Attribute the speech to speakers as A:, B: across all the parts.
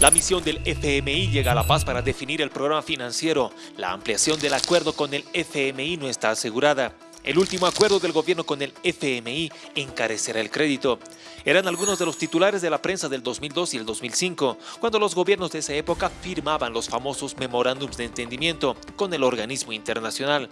A: La misión del FMI llega a La Paz para definir el programa financiero. La ampliación del acuerdo con el FMI no está asegurada. El último acuerdo del gobierno con el FMI encarecerá el crédito. Eran algunos de los titulares de la prensa del 2002 y el 2005, cuando los gobiernos de esa época firmaban los famosos memorándums de entendimiento con el organismo internacional,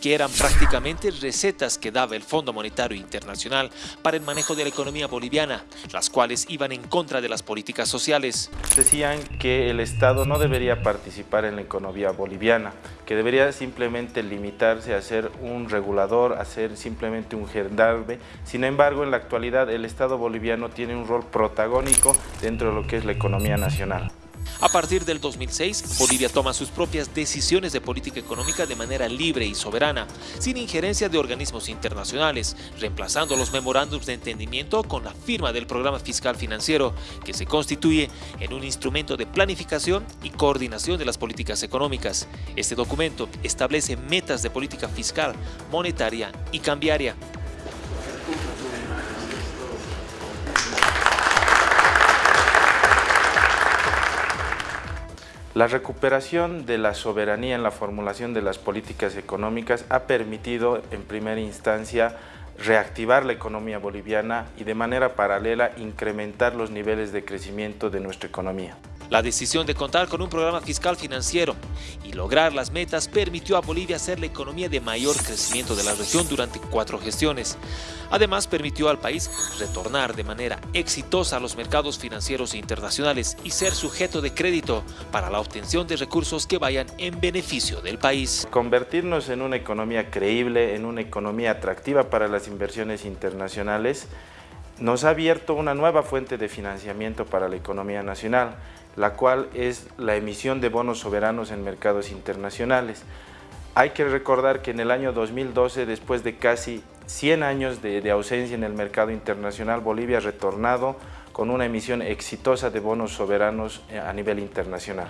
A: que eran prácticamente recetas que daba el Fondo Monetario Internacional para el manejo de la economía boliviana, las cuales iban en contra de las políticas sociales.
B: Decían que el Estado no debería participar en la economía boliviana, que debería simplemente limitarse a ser un regulador, a ser simplemente un gendarme. Sin embargo, en la actualidad el Estado boliviano tiene un rol protagónico dentro de lo que es la economía nacional.
A: A partir del 2006, Bolivia toma sus propias decisiones de política económica de manera libre y soberana, sin injerencia de organismos internacionales, reemplazando los memorándums de entendimiento con la firma del programa fiscal financiero, que se constituye en un instrumento de planificación y coordinación de las políticas económicas. Este documento establece metas de política fiscal, monetaria y cambiaria,
B: La recuperación de la soberanía en la formulación de las políticas económicas ha permitido en primera instancia reactivar la economía boliviana y de manera paralela incrementar los niveles de crecimiento de nuestra economía.
A: La decisión de contar con un programa fiscal financiero y lograr las metas permitió a Bolivia ser la economía de mayor crecimiento de la región durante cuatro gestiones. Además, permitió al país retornar de manera exitosa a los mercados financieros internacionales y ser sujeto de crédito para la obtención de recursos que vayan en beneficio del país.
B: Convertirnos en una economía creíble, en una economía atractiva para las inversiones internacionales, nos ha abierto una nueva fuente de financiamiento para la economía nacional, la cual es la emisión de bonos soberanos en mercados internacionales. Hay que recordar que en el año 2012, después de casi 100 años de, ausencia en el mercado internacional, Bolivia ha retornado con una emisión exitosa de bonos soberanos a nivel internacional.